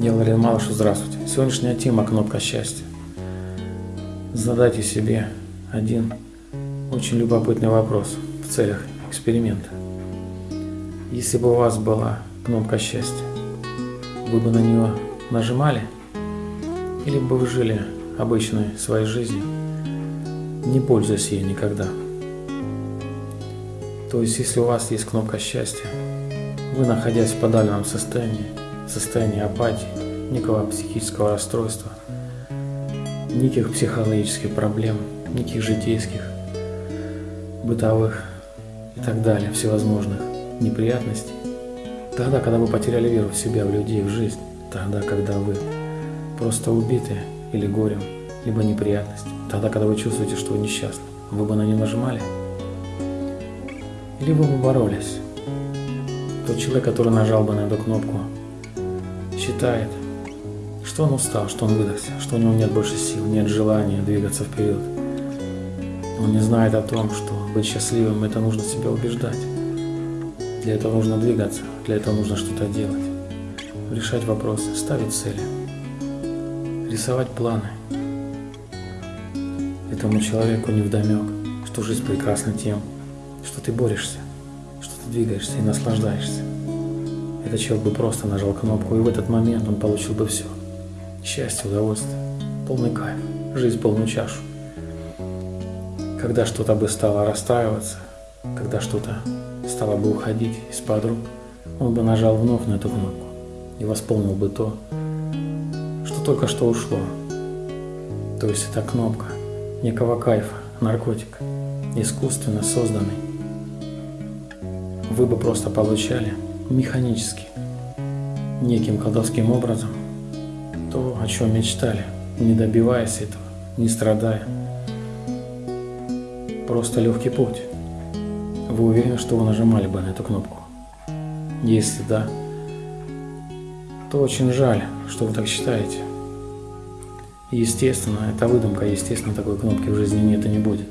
Я Валерий Малыш, здравствуйте. Сегодняшняя тема «Кнопка счастья». Задайте себе один очень любопытный вопрос в целях эксперимента. Если бы у вас была кнопка счастья, вы бы на нее нажимали? Или бы вы жили обычной своей жизнью, не пользуясь ей никогда? То есть, если у вас есть кнопка счастья, вы, находясь в подавленном состоянии, состоянии апатии, некого психического расстройства, никаких психологических проблем, никаких житейских, бытовых и так далее, всевозможных неприятностей, тогда, когда вы потеряли веру в себя, в людей, в жизнь, тогда, когда вы просто убиты или горем, либо неприятностью, тогда, когда вы чувствуете, что вы несчастны, вы бы на нее нажимали? Или вы бы боролись? Тот человек, который нажал бы на эту кнопку, считает, что он устал, что он выдохся, что у него нет больше сил, нет желания двигаться вперед. Он не знает о том, что быть счастливым – это нужно себя убеждать. Для этого нужно двигаться, для этого нужно что-то делать, решать вопросы, ставить цели, рисовать планы. Этому человеку не вдомек, что жизнь прекрасна тем, что ты борешься, что ты двигаешься и наслаждаешься. Этот человек бы просто нажал кнопку, и в этот момент он получил бы все. Счастье, удовольствие, полный кайф, жизнь полную чашу. Когда что-то бы стало расстраиваться, когда что-то стало бы уходить из-под рук, он бы нажал вновь на эту кнопку и восполнил бы то, что только что ушло. То есть эта кнопка некого кайфа, наркотик, искусственно созданный. Вы бы просто получали механически, неким колдовским образом, то, о чем мечтали, не добиваясь этого, не страдая. Просто легкий путь. Вы уверены, что вы нажимали бы на эту кнопку? Если да, то очень жаль, что вы так считаете. Естественно, это выдумка, естественно, такой кнопки в жизни нет и не будет.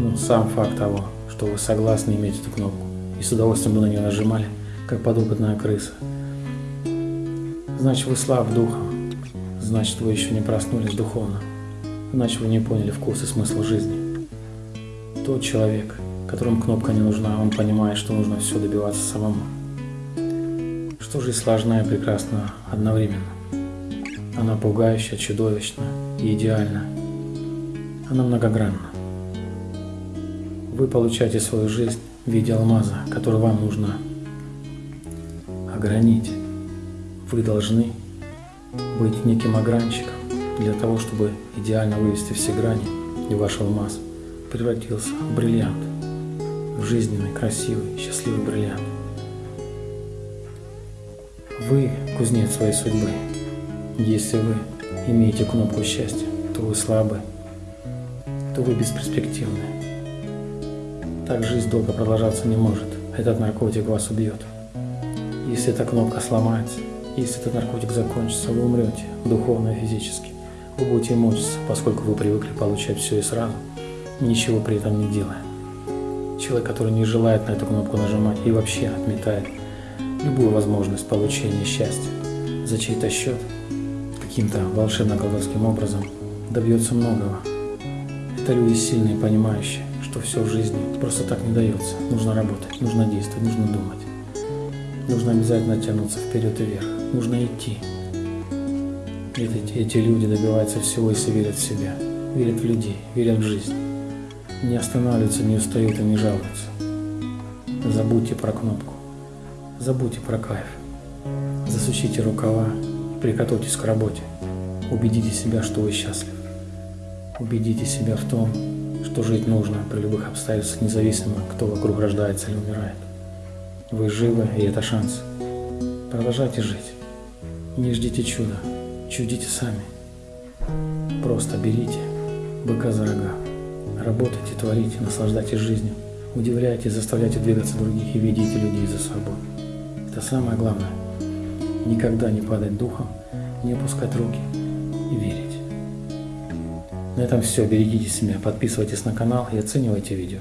Но сам факт того, что вы согласны иметь эту кнопку и с удовольствием бы на нее нажимали – как подопытная крыса. Значит, вы слаб духом, значит, вы еще не проснулись духовно, значит, вы не поняли вкус и смысл жизни. Тот человек, которому кнопка не нужна, он понимает, что нужно все добиваться самому. Что жизнь сложна и прекрасна одновременно. Она пугающая, чудовищна и идеальна. Она многогранна. Вы получаете свою жизнь в виде алмаза, который вам нужно огранить. Вы должны быть неким огранщиком для того, чтобы идеально вывести все грани, и ваш алмаз превратился в бриллиант, в жизненный, красивый, счастливый бриллиант. Вы кузнец своей судьбы. Если вы имеете кнопку счастья, то вы слабы, то вы бесперспективны. Так жизнь долго продолжаться не может. Этот наркотик вас убьет. Если эта кнопка сломается, если этот наркотик закончится, вы умрете духовно и физически. Вы будете мучиться, поскольку вы привыкли получать все и сразу, ничего при этом не делая. Человек, который не желает на эту кнопку нажимать и вообще отметает любую возможность получения счастья за чей-то счет, каким-то волшебно-колдовским образом, добьется многого. Это люди сильные, понимающие, что все в жизни просто так не дается. Нужно работать, нужно действовать, нужно думать. Нужно обязательно тянуться вперед и вверх. Нужно идти. Эти, эти люди добиваются всего, если верят в себя, верят в людей, верят в жизнь. Не останавливаются, не устают и не жалуются. Забудьте про кнопку. Забудьте про кайф. Засучите рукава и приготовьтесь к работе. Убедите себя, что вы счастлив. Убедите себя в том, что жить нужно при любых обстоятельствах, независимо, кто вокруг рождается или умирает. Вы живы, и это шанс. Продолжайте жить. Не ждите чуда. Чудите сами. Просто берите быка за рога. Работайте, творите, наслаждайтесь жизнью. Удивляйте, заставляйте двигаться других и ведите людей за собой. Это самое главное. Никогда не падать духом, не опускать руки и верить. На этом все. Берегите себя, подписывайтесь на канал и оценивайте видео.